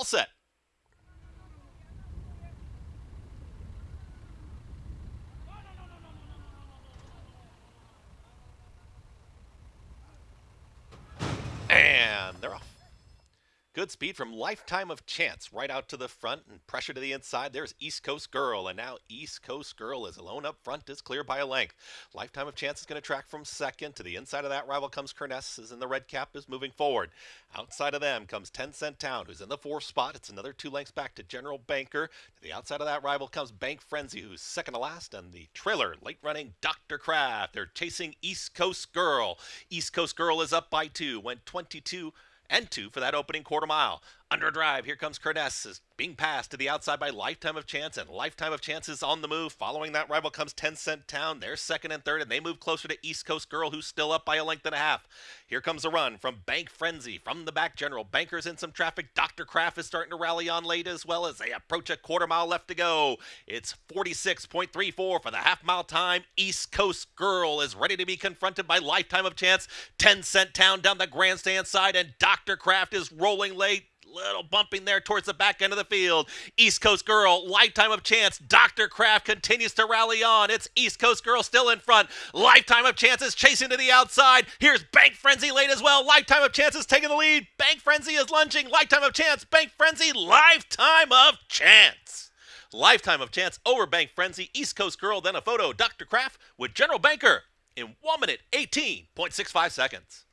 All set. And they're off. Good speed from Lifetime of Chance right out to the front and pressure to the inside. There's East Coast Girl, and now East Coast Girl is alone up front, is clear by a length. Lifetime of Chance is going to track from second. To the inside of that rival comes Kerness, is in the red cap, is moving forward. Outside of them comes 10 Cent Town, who's in the fourth spot. It's another two lengths back to General Banker. To the outside of that rival comes Bank Frenzy, who's second to last, and the trailer, late running Dr. Kraft. They're chasing East Coast Girl. East Coast Girl is up by two, went 22 and two for that opening quarter mile. Under drive, here comes Kerness, being passed to the outside by Lifetime of Chance, and Lifetime of Chance is on the move. Following that rival comes 10 Cent Town. They're second and third, and they move closer to East Coast Girl, who's still up by a length and a half. Here comes a run from Bank Frenzy from the back. General Banker's in some traffic. Dr. Kraft is starting to rally on late as well as they approach a quarter mile left to go. It's 46.34 for the half mile time. East Coast Girl is ready to be confronted by Lifetime of Chance. 10 Cent Town down the grandstand side, and Dr. Kraft is rolling late little bumping there towards the back end of the field. East Coast Girl, lifetime of chance. Dr. Kraft continues to rally on. It's East Coast Girl still in front. Lifetime of chances chasing to the outside. Here's Bank Frenzy late as well. Lifetime of chances taking the lead. Bank Frenzy is lunging. Lifetime of chance. Bank Frenzy. Lifetime of chance. Lifetime of chance over Bank Frenzy. East Coast Girl, then a photo. Dr. Kraft with General Banker in 1 minute 18.65 seconds.